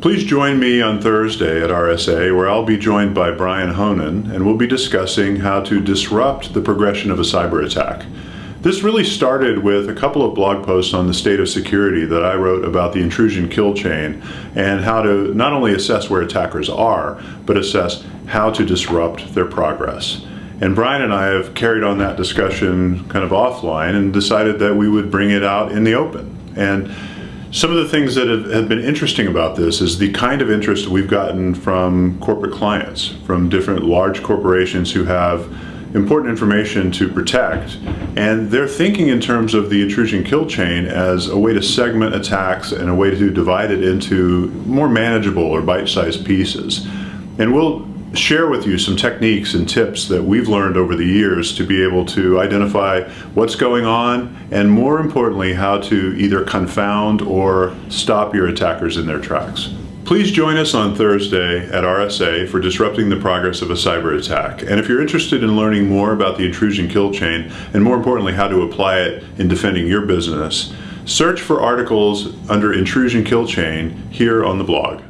Please join me on Thursday at RSA where I'll be joined by Brian Honan and we'll be discussing how to disrupt the progression of a cyber attack. This really started with a couple of blog posts on the state of security that I wrote about the intrusion kill chain and how to not only assess where attackers are, but assess how to disrupt their progress. And Brian and I have carried on that discussion kind of offline and decided that we would bring it out in the open. And some of the things that have, have, been interesting about this is the kind of interest we've gotten from corporate clients, from different large corporations who have important information to protect. And they're thinking in terms of the intrusion kill chain as a way to segment attacks and a way to divide it into more manageable or bite-sized pieces. And we'll share with you some techniques and tips that we've learned over the years to be able to identify what's going on and more importantly how to either confound or stop your attackers in their tracks. Please join us on Thursday at RSA for Disrupting the Progress of a Cyber Attack. And if you're interested in learning more about the intrusion kill chain and more importantly how to apply it in defending your business, search for articles under intrusion kill chain here on the blog.